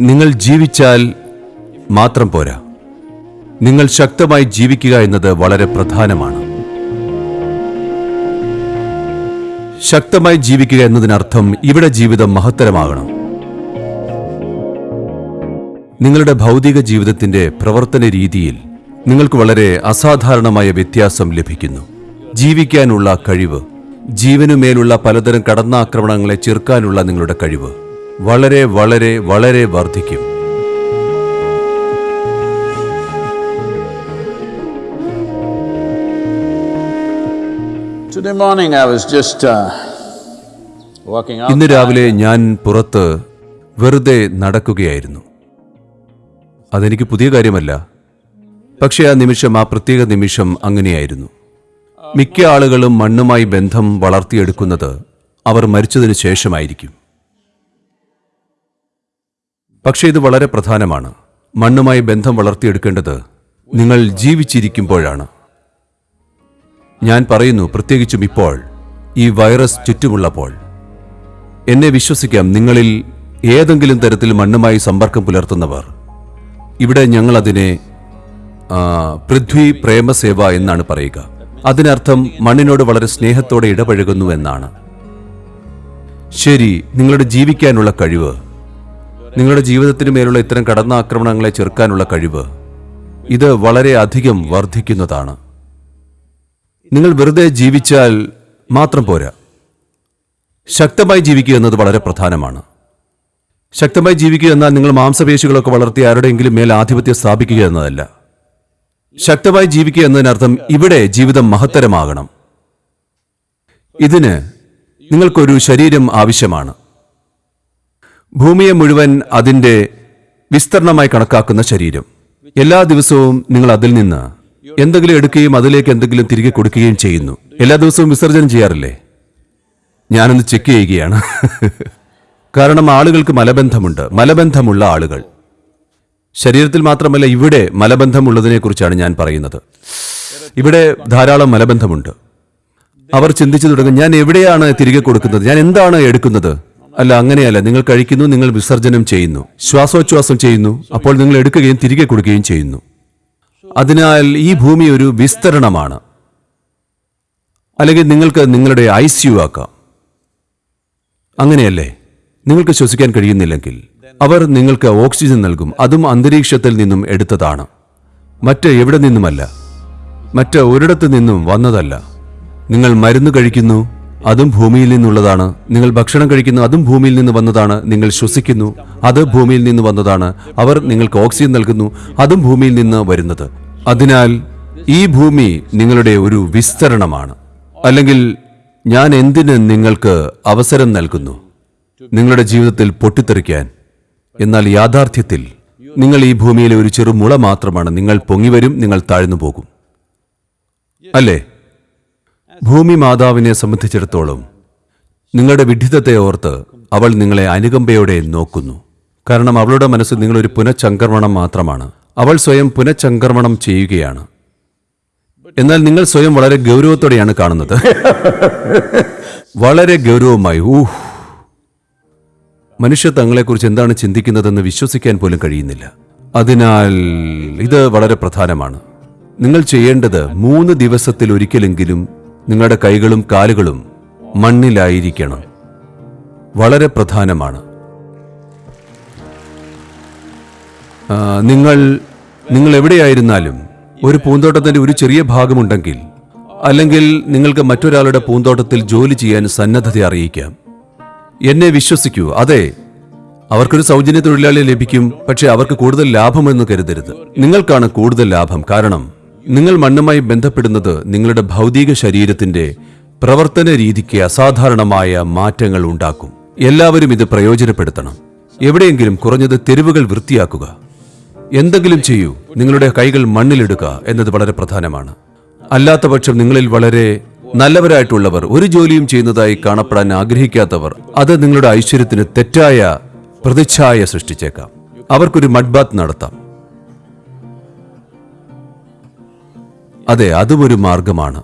നിങ്ങൾ ജീവിച്ചാൽ മാത്രം പോരാ. നിങ്ങൾ ശക്തമായി ജീവിക്കുക എന്നത് വളരെ പ്രധാനമാണ്. ശക്തമായി ജീവിക്കുക എന്നതിനർത്ഥം ഇവിടെ ജീവിതം മഹത്തരമാകണം. നിങ്ങളുടെ ഭൗതിക ജീവിതത്തിന്റെ പ്രവർത്തന രീതിയിൽ നിങ്ങൾക്ക് വളരെ അസാധാരണമായ വ്യത്യാസം ലഭിക്കുന്നു. ജീവിക്കാനുള്ള കഴിവ് ജീവനുമേലുള്ള പലതരം കടന്നാക്രമണങ്ങളെ ചെറുക്കാനുള്ള നിങ്ങളുടെ കഴിവ്. വളരെ വളരെ വളരെ വർദ്ധിക്കും. Uh. ഇന്ന് രാവിലെ ഞാൻ പുറത്ത് വെറുതെ നടക്കുകയായിരുന്നു. അതെനിക്ക് പുതിയ കാര്യമല്ല. പക്ഷേ ആ നിമിഷം ആ പ്രത്യേക നിമിഷം അങ്ങനെയായിരുന്നു. മിക്ക ആളുകളും മണ്ണുമായി ബന്ധം വളർത്തിയെടുക്കുന്നത് അവർ മരിച്ചതിനു ശേഷമായിരിക്കും. പക്ഷേ ഇത് വളരെ പ്രധാനമാണ്. മണ്ണുമായി ബന്ധം വളർത്തിയെടുക്കേണ്ടത് നിങ്ങൾ ജീവിച്ചിരിക്കുമ്പോഴാണ്. ഞാൻ പറയുന്നു പ്രത്യേകിച്ചും ഇപ്പോൾ ഈ വൈറസ് ചുറ്റുമുള്ളപ്പോൾ. എന്നെ വിശ്വസിക്കാം നിങ്ങളിൽ ഏതെങ്കിലും തരത്തിൽ മണ്ണുമായി സമ്പർക്കം പുലർത്തുന്നവർ. ഇവിടെ ഞങ്ങൾ അതിനെ പൃഥ്വി പ്രേമസേവ എന്നാണ് പറയുക. അതിനർത്ഥം മണ്ണിനോട് വളരെ സ്നേഹത്തോടെ ഇടപഴകുന്നു എന്നാണ്. ശരി നിങ്ങളുടെ ജീവിക്കാനുള്ള കഴിവ് നിങ്ങളുടെ ജീവിതത്തിന് മേലുള്ള ഇത്തരം കടന്നാക്രമണങ്ങളെ ചെറുക്കാനുള്ള കഴിവ് ഇത് വളരെ അധികം വർദ്ധിക്കുന്നതാണ്. നിങ്ങൾ വെറുതെ ജീവിച്ചാൽ മാത്രം പോരാ. ശക്തമായി ജീവിക്കുക എന്നത് വളരെ പ്രധാനമാണ്. ശക്തമായി ജീവിക്കുക എന്നാൽ നിങ്ങൾ മാംസപേശികളൊക്കെ വളർത്തി ആരുടെയെങ്കിലും മേൽ ആധിപത്യം സ്ഥാപിക്കുക എന്നതല്ല. ശക്തമായി ജീവിക്കുക എന്നതിനർത്ഥം ഇവിടെ ജീവിതം മഹത്തരമാകണം. ഇതിന് നിങ്ങൾക്കൊരു ശരീരം ആവശ്യമാണ്. ഭൂമിയെ മുഴുവൻ അതിന്റെ വിസ്തരണമായി കണക്കാക്കുന്ന ശരീരം. എല്ലാ ദിവസവും നിങ്ങൾ അതിൽ നിന്ന് എന്തെങ്കിലും എടുക്കുകയും അതിലേക്ക് എന്തെങ്കിലും തിരികെ കൊടുക്കുകയും ചെയ്യുന്നു. എല്ലാ ദിവസവും വിസർജനം ചെയ്യാറില്ലേ? ഞാനൊന്ന് ചെക്ക് ചെയ്യുകയാണ്. കാരണം ആളുകൾക്ക് മലബന്ധമുണ്ട്. മലബന്ധമുള്ള ആളുകൾ. ശരീരത്തിൽ മാത്രമല്ല ഇവിടെ മലബന്ധമുള്ളതിനെ കുറിച്ചാണ് ഞാൻ പറയുന്നത്. ഇവിടെ ധാരാളം മലബന്ധമുണ്ട്. അവർ ചിന്തിച്ചു തുടങ്ങും ഞാൻ എവിടെയാണ് തിരികെ കൊടുക്കുന്നത്? ഞാൻ എന്താണ് എടുക്കുന്നത്? അല്ല അങ്ങനെയല്ല. നിങ്ങൾ കഴിക്കുന്നു നിങ്ങൾ വിസർജനം ചെയ്യുന്നു. ശ്വാസോച്ഛ്വാസം ചെയ്യുന്നു അപ്പോൾ നിങ്ങൾ എടുക്കുകയും തിരികെ കൊടുക്കുകയും ചെയ്യുന്നു. അതിനാൽ ഈ ഭൂമി ഒരു വിസ്തരണമാണ്. അല്ലെങ്കിൽ നിങ്ങൾക്ക് നിങ്ങളുടെ ഐ സി യു ആക്കാം. അങ്ങനെയല്ലേ? നിങ്ങൾക്ക് ശ്വസിക്കാൻ കഴിയുന്നില്ലെങ്കിൽ. അവർ നിങ്ങൾക്ക് ഓക്സിജൻ നൽകും. അതും അന്തരീക്ഷത്തിൽ നിന്നും എടുത്തതാണ്. മറ്റ് എവിടെ നിന്നുമല്ല. മറ്റ് ഒരിടത്തു നിന്നും വന്നതല്ല. നിങ്ങൾ മരുന്ന് കഴിക്കുന്നു അതും ഭൂമിയിൽ നിന്നുള്ളതാണ്. നിങ്ങൾ ഭക്ഷണം കഴിക്കുന്നു അതും ഭൂമിയിൽ നിന്ന് വന്നതാണ്. നിങ്ങൾ ശ്വസിക്കുന്നു അത് ഭൂമിയിൽ നിന്ന് വന്നതാണ്. അവർ നിങ്ങൾക്ക് ഓക്സിജൻ നൽകുന്നു അതും ഭൂമിയിൽ നിന്ന് വരുന്നത്. അതിനാൽ ഈ ഭൂമി നിങ്ങളുടെ ഒരു വിസ്തരണമാണ്. അല്ലെങ്കിൽ ഞാൻ എന്തിന് നിങ്ങൾക്ക് അവസരം നൽകുന്നു? നിങ്ങളുടെ ജീവിതത്തിൽ പൊട്ടിത്തെറിക്കാൻ. എന്നാൽ യാഥാർത്ഥ്യത്തിൽ നിങ്ങൾ ഈ ഭൂമിയിലെ ഒരു ചെറു മുള മാത്രമാണ്. നിങ്ങൾ പൊങ്ങിവരും നിങ്ങൾ താഴ്ന്നു പോകും. അല്ലേ? ഭൂമി മാതാവിനെ സംബന്ധിച്ചിടത്തോളം നിങ്ങളുടെ വിഡിതത്തെ ഓർത്ത് അവൾ നിങ്ങളെ അനുകമ്പയോടെ നോക്കുന്നു. കാരണം അവളുടെ മനസ്സ് നിങ്ങളൊരു പുനഃചംക്രമണം മാത്രമാണ്. അവൾ സ്വയം പുനഃചംക്രമണം ചെയ്യുകയാണ്. എന്നാൽ നിങ്ങൾ സ്വയം വളരെ ഗൗരവത്തോടെയാണ് കാണുന്നത്. വളരെ ഗൗരവമായി. ഊഹ്. മനുഷ്യ തങ്ങളെക്കുറിച്ച് എന്താണ് ചിന്തിക്കുന്നതെന്ന് വിശ്വസിക്കാൻ പോലും കഴിയുന്നില്ല. അതിനാൽ ഇത് വളരെ പ്രധാനമാണ്. നിങ്ങൾ ചെയ്യേണ്ടത് മൂന്ന് ദിവസത്തിൽ ഒരിക്കലെങ്കിലും നിങ്ങളുടെ കൈകളും കാലുകളും മണ്ണിലായിരിക്കണം. വളരെ പ്രധാനമാണ്. നിങ്ങൾ നിങ്ങൾ എവിടെയായിരുന്നാലും ഒരു പൂന്തോട്ടത്തിന്റെ ഒരു ചെറിയ ഭാഗമുണ്ടെങ്കിൽ അല്ലെങ്കിൽ നിങ്ങൾക്ക് മറ്റൊരാളുടെ പൂന്തോട്ടത്തിൽ ജോലി ചെയ്യാൻ സന്നദ്ധത അറിയിക്കാം. എന്നെ വിശ്വസിക്കൂ അതെ അവർക്കൊരു സൗജന്യ തൊഴിലാളി ലഭിക്കും പക്ഷേ അവർക്ക് കൂടുതൽ ലാഭമെന്ന് കരുതരുത്. നിങ്ങൾക്കാണ് കൂടുതൽ ലാഭം കാരണം നിങ്ങൾ മണ്ണുമായി ബന്ധപ്പെടുന്നത് നിങ്ങളുടെ ഭൗതിക ശരീരത്തിന്റെ പ്രവർത്തന രീതിക്ക് അസാധാരണമായ മാറ്റങ്ങൾ ഉണ്ടാക്കും. എല്ലാവരും ഇത് പ്രയോജനപ്പെടുത്തണം. എവിടെയെങ്കിലും കുറഞ്ഞത് തെരുവുകൾ വൃത്തിയാക്കുക. എന്തെങ്കിലും ചെയ്യൂ. നിങ്ങളുടെ കൈകൾ മണ്ണിലിടുക എന്നത് വളരെ പ്രധാനമാണ്. അല്ലാത്തപക്ഷം നിങ്ങളിൽ വളരെ നല്ലവരായിട്ടുള്ളവർ ഒരു ജോലിയും ചെയ്യുന്നതായി കാണപ്പെടാൻ ആഗ്രഹിക്കാത്തവർ അത് നിങ്ങളുടെ ഐശ്വര്യത്തിന് തെറ്റായ പ്രതിച്ഛായ സൃഷ്ടിച്ചേക്കാം. അവർക്കൊരു മഡ്ബാത്ത് നടത്താം. അതെ അതും ഒരു മാർഗമാണ്